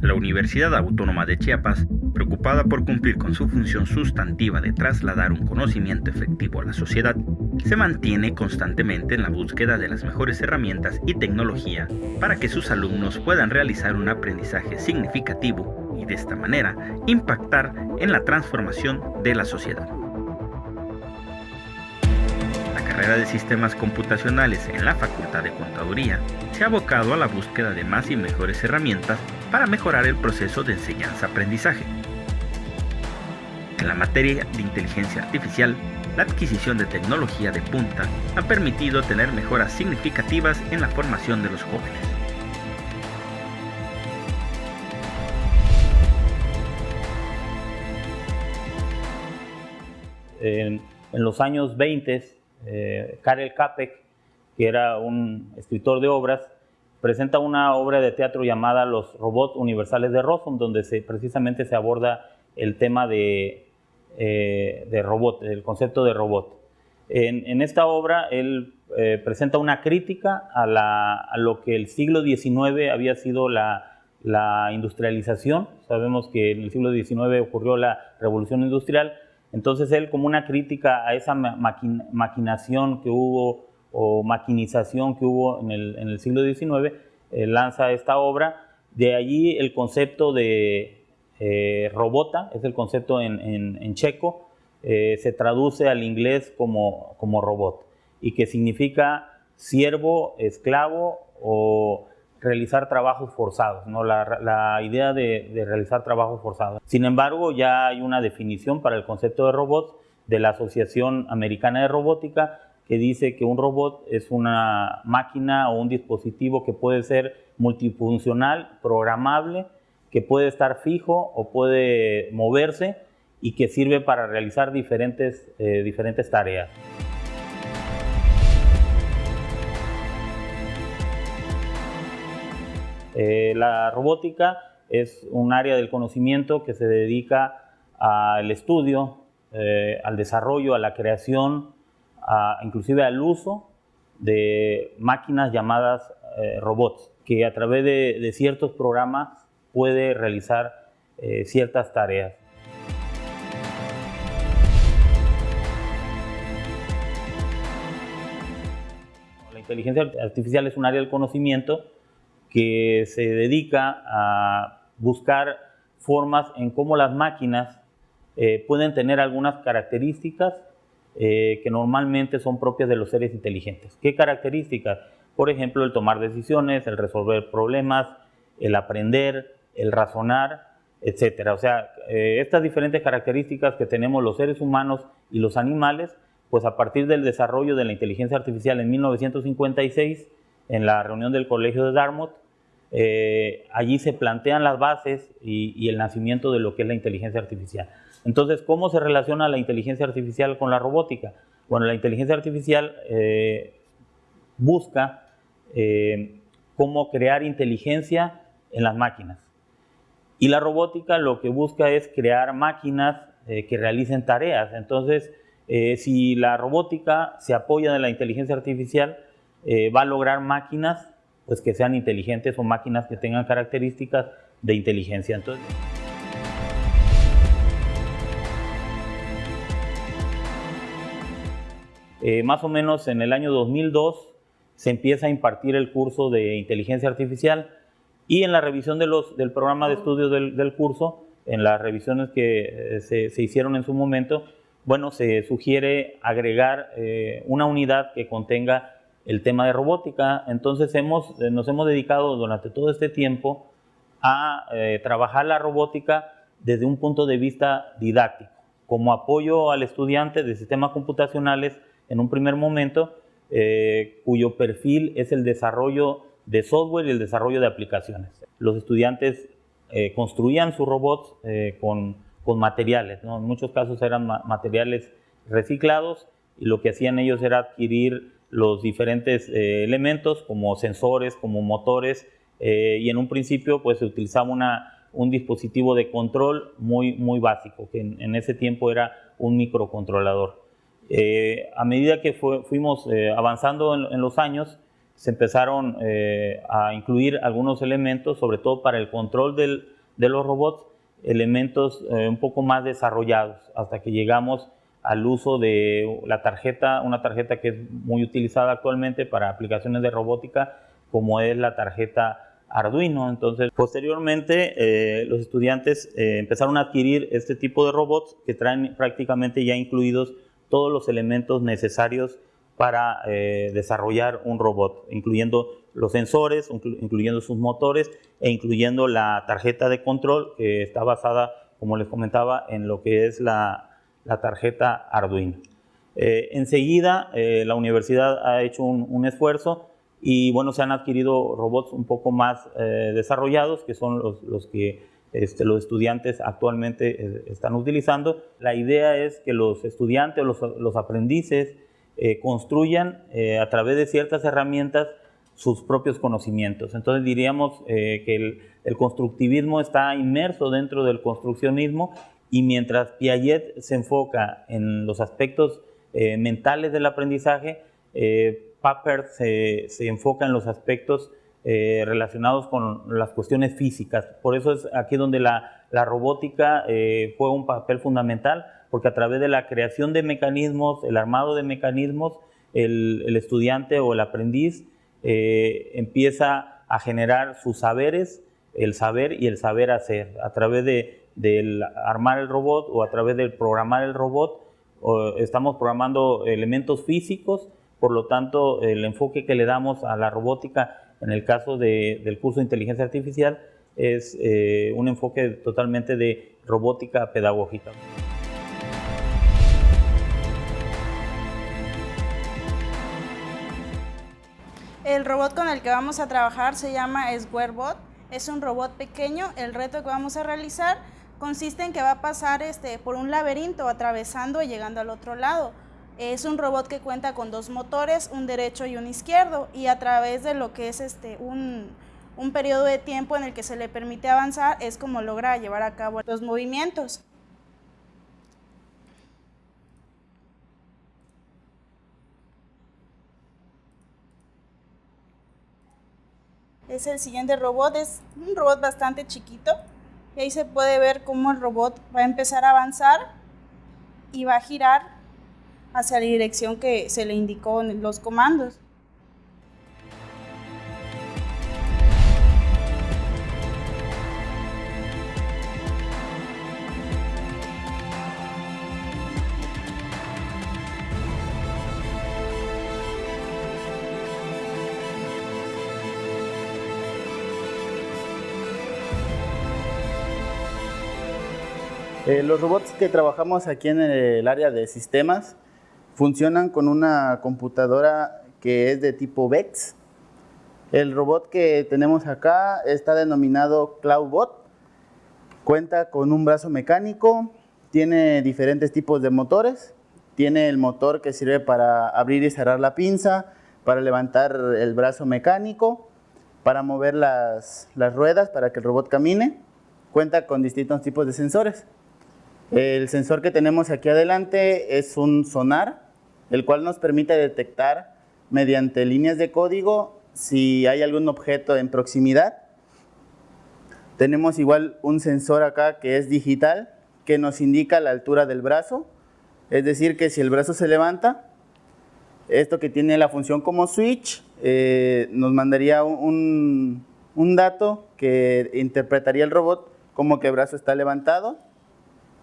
La Universidad Autónoma de Chiapas, preocupada por cumplir con su función sustantiva de trasladar un conocimiento efectivo a la sociedad, se mantiene constantemente en la búsqueda de las mejores herramientas y tecnología para que sus alumnos puedan realizar un aprendizaje significativo y de esta manera impactar en la transformación de la sociedad. Carrera de sistemas computacionales en la Facultad de Contaduría se ha abocado a la búsqueda de más y mejores herramientas para mejorar el proceso de enseñanza-aprendizaje. En la materia de inteligencia artificial, la adquisición de tecnología de punta ha permitido tener mejoras significativas en la formación de los jóvenes. En, los años 20 eh, Karel Capek, que era un escritor de obras, presenta una obra de teatro llamada Los robots universales de Rossum, donde precisamente se aborda el tema de, eh, robot, el concepto de robot. En, esta obra él eh, presenta una crítica a, lo que el siglo XIX había sido la industrialización. Sabemos que en el siglo XIX ocurrió la revolución industrial, entonces él como una crítica a esa maquinación que hubo o maquinización que hubo en el, siglo XIX, eh, lanza esta obra. De allí el concepto de eh, robota, es el concepto en, checo, eh, se traduce al inglés como, como robot y que significa siervo, esclavo o realizar trabajos forzados, ¿no? la, idea de, realizar trabajos forzados. Sin embargo, ya hay una definición para el concepto de robots de la Asociación Americana de Robótica que dice que un robot es una máquina o un dispositivo que puede ser multifuncional, programable, que puede estar fijo o puede moverse y que sirve para realizar diferentes, eh, diferentes tareas. Eh, la robótica es un área del conocimiento que se dedica al estudio, eh, al desarrollo, a la creación, inclusive al uso de máquinas llamadas eh, robots, que a través de, ciertos programas puede realizar ciertas tareas. La inteligencia artificial es un área del conocimiento que se dedica a buscar formas en cómo las máquinas eh, pueden tener algunas características eh, que normalmente son propias de los seres inteligentes. ¿Qué características? Por ejemplo, el tomar decisiones, el resolver problemas, el aprender, el razonar, etc. O sea, eh, estas diferentes características que tenemos los seres humanos y los animales, pues a partir del desarrollo de la inteligencia artificial en 1956, en la reunión del Colegio de Dartmouth. Eh, allí se plantean las bases y, el nacimiento de lo que es la inteligencia artificial. Entonces, ¿cómo se relaciona la inteligencia artificial con la robótica? Bueno, la inteligencia artificial eh, busca eh, cómo crear inteligencia en las máquinas. Y la robótica lo que busca es crear máquinas que realicen tareas. Entonces, si la robótica se apoya en la inteligencia artificial, eh, va a lograr máquinas pues, que sean inteligentes o máquinas que tengan características de inteligencia. Entonces, eh, más o menos en el año 2002 se empieza a impartir el curso de inteligencia artificial y en la revisión del programa de estudio del, curso, en las revisiones que eh, se, hicieron en su momento, bueno, se sugiere agregar una unidad que contenga el tema de robótica. Entonces hemos, eh, nos hemos dedicado durante todo este tiempo a eh, trabajar la robótica desde un punto de vista didáctico, como apoyo al estudiante de sistemas computacionales en un primer momento, eh, cuyo perfil es el desarrollo de software y el desarrollo de aplicaciones. Los estudiantes construían sus robots con, con, materiales, en muchos casos eran materiales reciclados y lo que hacían ellos era adquirir los diferentes eh, elementos como sensores, como motores eh, y en un principio pues se utilizaba una, un dispositivo de control muy, muy básico que en, ese tiempo era un microcontrolador. Eh, a medida que fuimos avanzando en, los años se empezaron eh, a incluir algunos elementos, sobre todo para el control de los robots, elementos eh, un poco más desarrollados, hasta que llegamos al uso de la tarjeta, una tarjeta que es muy utilizada actualmente para aplicaciones de robótica, como es la tarjeta Arduino. Entonces, posteriormente, eh, los estudiantes empezaron a adquirir este tipo de robots que traen prácticamente ya incluidos todos los elementos necesarios para eh, desarrollar un robot, incluyendo los sensores, incluyendo sus motores e incluyendo la tarjeta de control que está basada, como les comentaba, en lo que es la, tarjeta Arduino. Eh, enseguida eh, la universidad ha hecho un, esfuerzo y bueno, se han adquirido robots un poco más desarrollados, que son los, que este, los estudiantes actualmente están utilizando. La idea es que los estudiantes, los, los aprendices, eh, construyan eh, a través de ciertas herramientas sus propios conocimientos. Entonces diríamos eh, que el, constructivismo está inmerso dentro del construccionismo y mientras Piaget se enfoca en los aspectos mentales del aprendizaje, Papert se, enfoca en los aspectos relacionados con las cuestiones físicas. Por eso es aquí donde la, robótica juega un papel fundamental porque a través de la creación de mecanismos, el armado de mecanismos, el, estudiante o el aprendiz eh, empieza a generar sus saberes, el saber y el saber hacer, a través de, del armar el robot o a través del programar el robot, estamos programando elementos físicos, por lo tanto el enfoque que le damos a la robótica en el caso del curso de inteligencia artificial es eh, un enfoque totalmente de robótica pedagógica. El robot con el que vamos a trabajar se llama SquareBot. Es un robot pequeño. El reto que vamos a realizar consiste en que va a pasar este, por un laberinto, atravesando y llegando al otro lado. Es un robot que cuenta con dos motores, un derecho y un izquierdo, y a través de lo que es este, un, un periodo de tiempo en el que se le permite avanzar, es como logra llevar a cabo los movimientos. es el siguiente robot, es un robot bastante chiquito. Y ahí se puede ver cómo el robot va a empezar a avanzar y va a girar hacia la dirección que se le indicó en los comandos. Eh, los robots que trabajamos aquí en el área de sistemas funcionan con una computadora que es de tipo VEX. El robot que tenemos acá está denominado CloudBot. Cuenta con un brazo mecánico, tiene diferentes tipos de motores. Tiene el motor que sirve para abrir y cerrar la pinza, para levantar el brazo mecánico, para mover las, las ruedas para que el robot camine. Cuenta con distintos tipos de sensores. El sensor que tenemos aquí adelante es un sonar, el cual nos permite detectar mediante líneas de código si hay algún objeto en proximidad. Tenemos igual un sensor acá que es digital, que nos indica la altura del brazo, es decir que si el brazo se levanta, esto que tiene la función como switch, eh, nos mandaría un, un dato que interpretaría el robot como que el brazo está levantado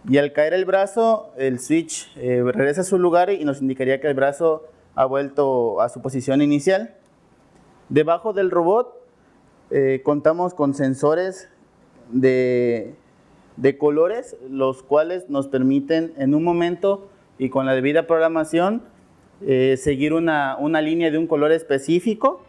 y al caer el brazo, el switch eh, regresa a su lugar y nos indicaría que el brazo ha vuelto a su posición inicial. Debajo del robot eh, contamos con sensores de, colores, los cuales nos permiten en un momento y con la debida programación eh, seguir una, una línea de un color específico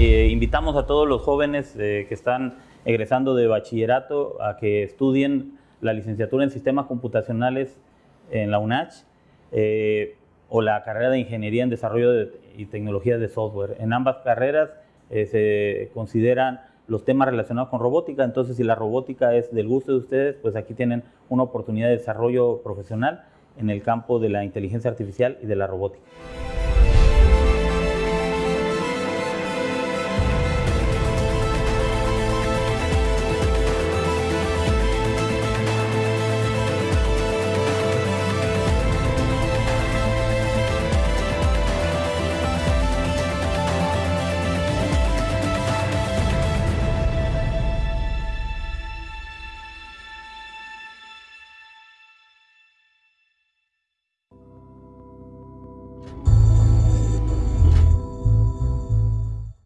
Eh, invitamos a todos los jóvenes eh, que están egresando de bachillerato a que estudien la licenciatura en sistemas computacionales en la UNACH eh, o la carrera de ingeniería en desarrollo y tecnologías de software. En ambas carreras eh, se consideran los temas relacionados con robótica, entonces si la robótica es del gusto de ustedes, pues aquí tienen una oportunidad de desarrollo profesional en el campo de la inteligencia artificial y de la robótica.